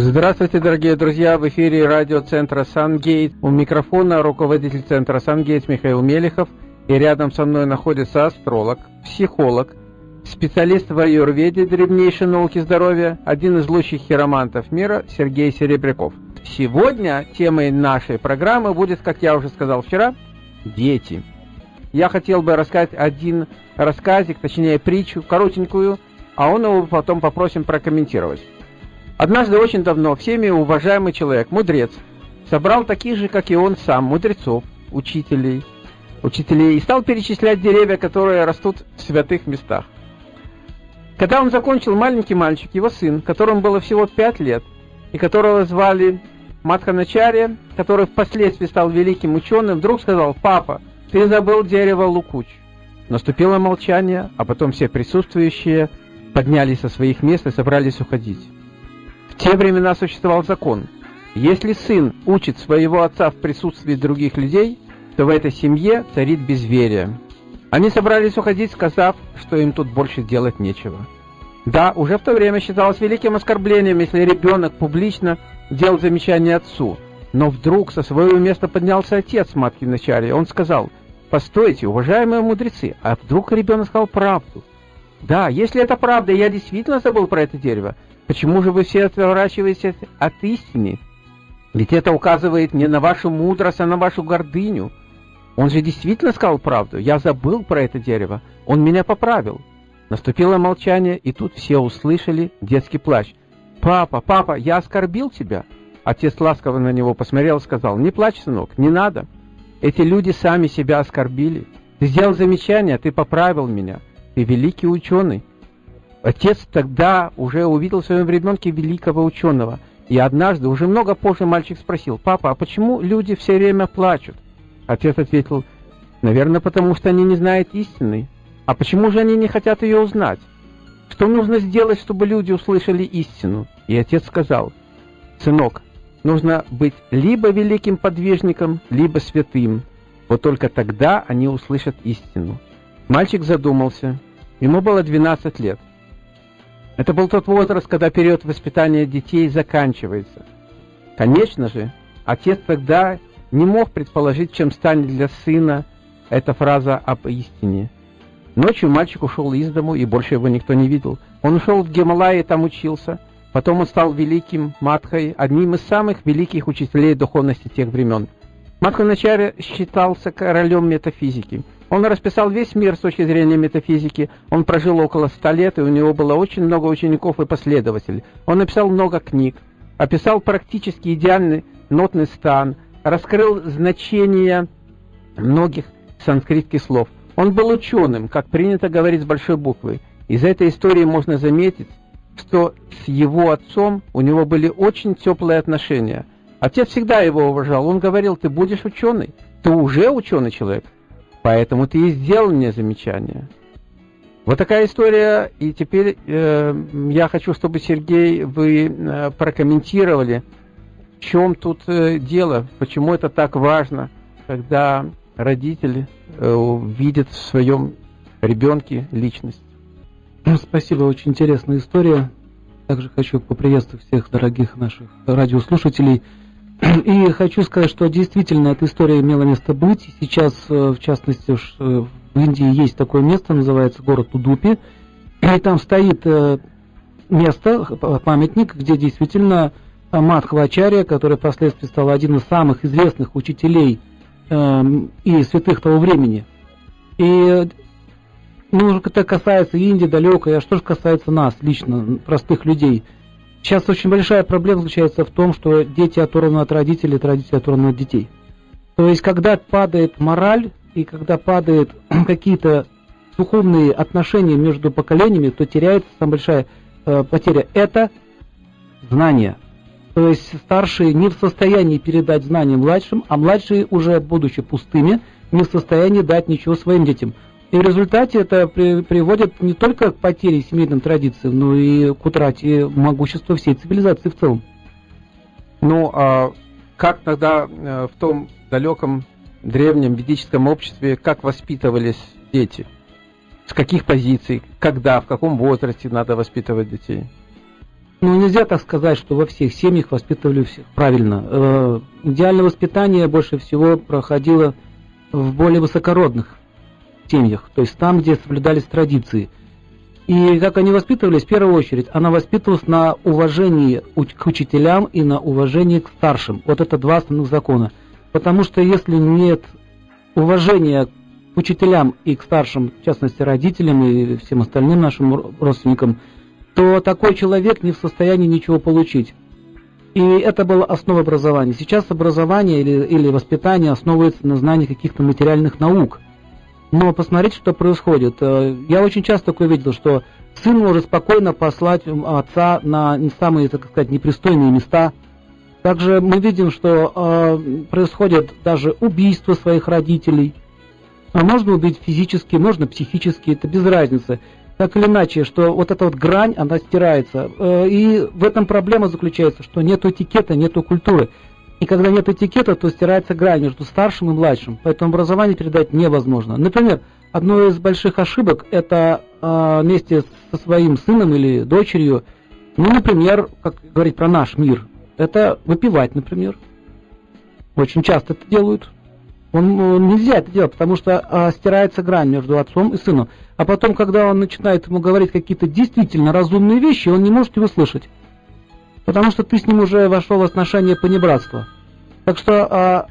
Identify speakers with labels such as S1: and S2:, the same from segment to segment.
S1: Здравствуйте, дорогие друзья! В эфире радиоцентра «Сангейт». У микрофона руководитель центра «Сангейт» Михаил Мелехов. И рядом со мной находится астролог, психолог, специалист в аюрведе древнейшей науки здоровья, один из лучших хиромантов мира Сергей Серебряков. Сегодня темой нашей программы будет, как я уже сказал вчера, дети. Я хотел бы рассказать один рассказик, точнее притчу, коротенькую, а он его потом попросим прокомментировать. Однажды очень давно всеми уважаемый человек, мудрец, собрал таких же, как и он сам, мудрецов, учителей, учителей и стал перечислять деревья, которые растут в святых местах. Когда он закончил, маленький мальчик, его сын, которому было всего пять лет, и которого звали Мадханачарья, который впоследствии стал великим ученым, вдруг сказал, «Папа, ты забыл дерево Лукуч». Наступило молчание, а потом все присутствующие поднялись со своих мест и собрались уходить те времена существовал закон. Если сын учит своего отца в присутствии других людей, то в этой семье царит безверие. Они собрались уходить, сказав, что им тут больше делать нечего. Да, уже в то время считалось великим оскорблением, если ребенок публично делал замечание отцу. Но вдруг со своего места поднялся отец матки вначале. Он сказал, «Постойте, уважаемые мудрецы, а вдруг ребенок сказал правду?» «Да, если это правда, я действительно забыл про это дерево, Почему же вы все отворачиваетесь от истины? Ведь это указывает не на вашу мудрость, а на вашу гордыню. Он же действительно сказал правду. Я забыл про это дерево. Он меня поправил. Наступило молчание, и тут все услышали детский плач. «Папа, папа, я оскорбил тебя!» Отец ласково на него посмотрел и сказал, «Не плачь, сынок, не надо. Эти люди сами себя оскорбили. Ты сделал замечание, ты поправил меня. Ты великий ученый. Отец тогда уже увидел в своем ребенке великого ученого. И однажды, уже много позже, мальчик спросил, «Папа, а почему люди все время плачут?» Отец ответил, «Наверное, потому что они не знают истины. А почему же они не хотят ее узнать? Что нужно сделать, чтобы люди услышали истину?» И отец сказал, «Сынок, нужно быть либо великим подвижником, либо святым. Вот только тогда они услышат истину». Мальчик задумался. Ему было 12 лет. Это был тот возраст, когда период воспитания детей заканчивается. Конечно же, отец тогда не мог предположить, чем станет для сына эта фраза об истине. Ночью мальчик ушел из дому, и больше его никто не видел. Он ушел в Гималайи, там учился. Потом он стал великим Матхой, одним из самых великих учителей духовности тех времен. Матханачаря считался королем метафизики. Он расписал весь мир с точки зрения метафизики. Он прожил около ста лет, и у него было очень много учеников и последователей. Он написал много книг, описал практически идеальный нотный стан, раскрыл значение многих санскритских слов. Он был ученым, как принято говорить с большой буквы. Из этой истории можно заметить, что с его отцом у него были очень теплые отношения. Отец всегда его уважал. Он говорил, ты будешь ученый, ты уже ученый человек. Поэтому ты и сделал мне замечание. Вот такая история. И теперь э, я хочу, чтобы, Сергей, вы э, прокомментировали, в чем тут э, дело, почему это так важно, когда родители э, видят в своем ребенке личность.
S2: Ну, спасибо, очень интересная история. Также хочу поприветствовать всех дорогих наших радиослушателей. И хочу сказать, что действительно эта история имела место быть. Сейчас, э, в частности, э, в Индии есть такое место, называется город Удупи. И там стоит э, место, памятник, где действительно Мадхвачарья, который впоследствии стал один из самых известных учителей и святых того времени. И ну, это касается Индии далекой, а что же касается нас лично, простых людей – Сейчас очень большая проблема заключается в том, что дети оторваны от родителей, от родителей оторваны от детей. То есть, когда падает мораль и когда падают какие-то духовные отношения между поколениями, то теряется самая большая э, потеря. Это знание. То есть старшие не в состоянии передать знания младшим, а младшие уже, будучи пустыми, не в состоянии дать ничего своим детям. И в результате это при, приводит не только к потере семейных традиций, но и к утрате могущества всей цивилизации в целом.
S1: Ну, а как тогда э, в том далеком древнем ведическом обществе, как воспитывались дети? С каких позиций, когда, в каком возрасте надо воспитывать детей?
S2: Ну, нельзя так сказать, что во всех семьях воспитывали всех правильно. Э, идеальное воспитание больше всего проходило в более высокородных семьях, то есть там, где соблюдались традиции. И как они воспитывались, в первую очередь, она воспитывалась на уважении к учителям и на уважении к старшим. Вот это два основных закона. Потому что если нет уважения к учителям и к старшим, в частности родителям и всем остальным нашим родственникам, то такой человек не в состоянии ничего получить. И это была основа образования. Сейчас образование или, или воспитание основывается на знании каких-то материальных наук. Но посмотрите, что происходит. Э, я очень часто такое видел, что сын может спокойно послать отца на самые, так сказать, непристойные места. Также мы видим, что э, происходит даже убийство своих родителей. А можно убить физически, можно психически, это без разницы так или иначе, что вот эта вот грань, она стирается. Э, и в этом проблема заключается, что нет этикета, нет культуры. И когда нет этикета, то стирается грань между старшим и младшим. Поэтому образование передать невозможно. Например, одно из больших ошибок – это э, вместе со своим сыном или дочерью, ну, например, как говорить про наш мир, это выпивать, например. Очень часто это делают. Он, он нельзя это делать, потому что а, стирается грань между отцом и сыном. А потом, когда он начинает ему говорить какие-то действительно разумные вещи, он не может его слышать. Потому что ты с ним уже вошел в отношения понебратства. Так что, а,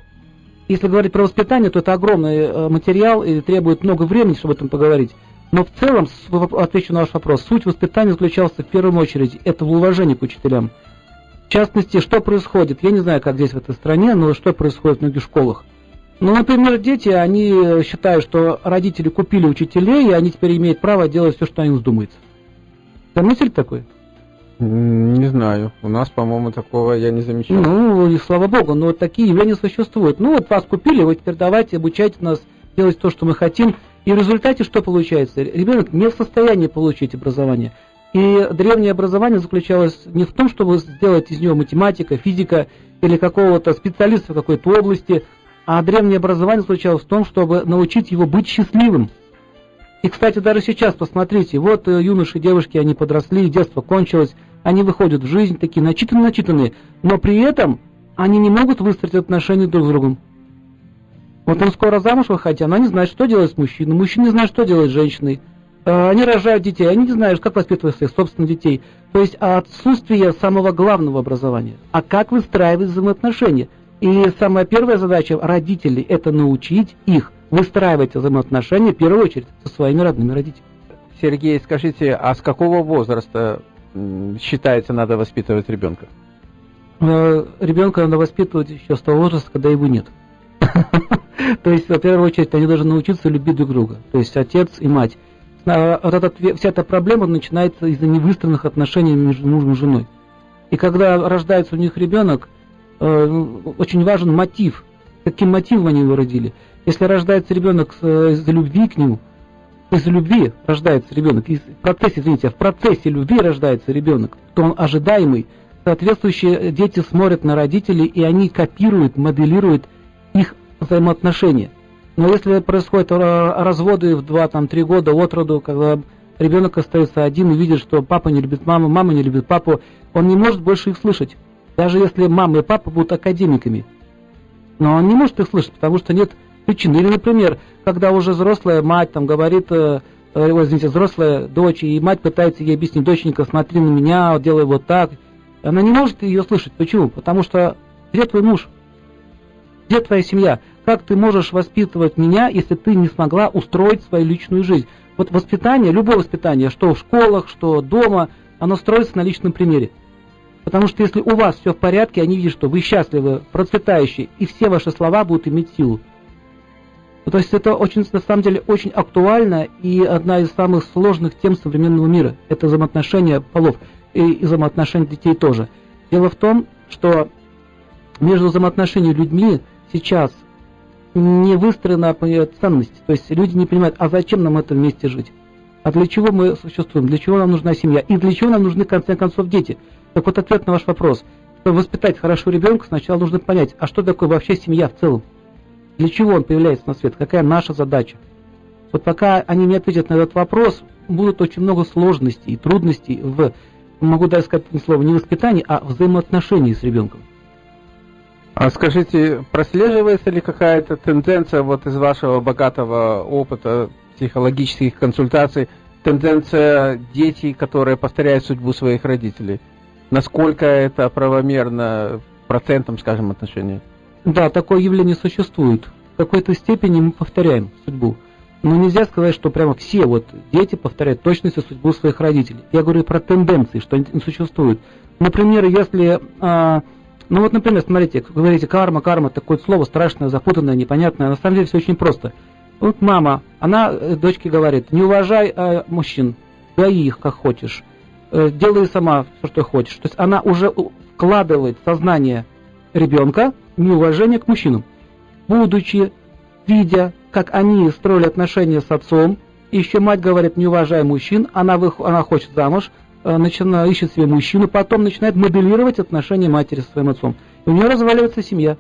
S2: если говорить про воспитание, то это огромный а, материал и требует много времени, чтобы об этом поговорить. Но в целом, отвечу на ваш вопрос, суть воспитания заключалась в первую очередь это в уважении к учителям. В частности, что происходит, я не знаю, как здесь в этой стране, но что происходит в многих школах. Ну, например, дети, они считают, что родители купили учителей, и они теперь имеют право делать все, что им вздумается. Мысль такой?
S1: Не знаю. У нас, по-моему, такого я не замечал.
S2: Ну, и слава богу, но вот такие явления существуют. Ну, вот вас купили, вы теперь давайте обучайте нас делать то, что мы хотим. И в результате что получается? Ребенок не в состоянии получить образование. И древнее образование заключалось не в том, чтобы сделать из него математика, физика или какого-то специалиста в какой-то области – а древнее образование заключалось в том, чтобы научить его быть счастливым. И, кстати, даже сейчас, посмотрите, вот э, юноши девушки, они подросли, детство кончилось, они выходят в жизнь, такие начитанные-начитанные, но при этом они не могут выстроить отношения друг с другом. Вот он скоро замуж выходит, она не знает, что делать с мужчиной, мужчина не знает, что делать с женщиной. Э, они рожают детей, они не знают, как воспитывать своих собственных детей. То есть отсутствие самого главного образования. А как выстраивать взаимоотношения? И самая первая задача родителей – это научить их выстраивать взаимоотношения, в первую очередь, со своими родными родителями.
S1: Сергей, скажите, а с какого возраста считается надо воспитывать ребенка?
S2: Э, ребенка надо воспитывать еще с того возраста, когда его нет. То есть, в первую очередь, они должны научиться любить друг друга. То есть, отец и мать. А, вот эта, вся эта проблема начинается из-за невыстроенных отношений между мужем и женой. И когда рождается у них ребенок, Э, очень важен мотив. Каким мотивом они его родили? Если рождается ребенок э, из любви к нему, из любви рождается ребенок, из, в процессе, извините, в процессе любви рождается ребенок, то он ожидаемый. Соответствующие дети смотрят на родителей, и они копируют, моделируют их взаимоотношения. Но если происходят разводы в 2-3 года от роду, когда ребенок остается один и видит, что папа не любит маму, мама не любит папу, он не может больше их слышать даже если мама и папа будут академиками. Но он не может их слышать, потому что нет причин. Или, например, когда уже взрослая мать там говорит, э, э, извините, взрослая дочь, и мать пытается ей объяснить, доченька, смотри на меня, делай вот так. Она не может ее слышать. Почему? Потому что где твой муж? Где твоя семья? Как ты можешь воспитывать меня, если ты не смогла устроить свою личную жизнь? Вот воспитание, любое воспитание, что в школах, что дома, оно строится на личном примере. Потому что если у вас все в порядке, они видят, что вы счастливы, процветающие, и все ваши слова будут иметь силу. Ну, то есть это очень, на самом деле очень актуально и одна из самых сложных тем современного мира. Это взаимоотношения полов и взаимоотношения детей тоже. Дело в том, что между взаимоотношениями людьми сейчас не выстроена ценность. То есть люди не понимают, а зачем нам это вместе жить? А для чего мы существуем? Для чего нам нужна семья? И для чего нам нужны, в конце концов, дети? Так вот, ответ на ваш вопрос. Чтобы воспитать хорошо ребенка, сначала нужно понять, а что такое вообще семья в целом? Для чего он появляется на свет? Какая наша задача? Вот пока они не ответят на этот вопрос, будут очень много сложностей и трудностей в могу даже сказать слово не воспитание, а взаимоотношения с ребенком.
S1: А скажите, прослеживается ли какая-то тенденция вот из вашего богатого опыта психологических консультаций, тенденция детей, которые повторяют судьбу своих родителей? Насколько это правомерно процентом, скажем, отношений?
S2: Да, такое явление существует. В какой-то степени мы повторяем судьбу. Но нельзя сказать, что прямо все вот дети повторяют точностью судьбу своих родителей. Я говорю про тенденции, что они существуют. Например, если... А, ну вот, например, смотрите, говорите карма, карма, такое слово страшное, запутанное, непонятное. На самом деле все очень просто. Вот мама, она э, дочке говорит, не уважай э, мужчин, дай их как хочешь, э, делай сама все, что хочешь. То есть она уже вкладывает сознание ребенка неуважение к мужчинам. Будучи, видя, как они строили отношения с отцом, еще мать говорит, не уважай мужчин, она, вы, она хочет замуж, э, начинает, ищет себе мужчину, потом начинает моделировать отношения матери со своим отцом. И у нее разваливается семья.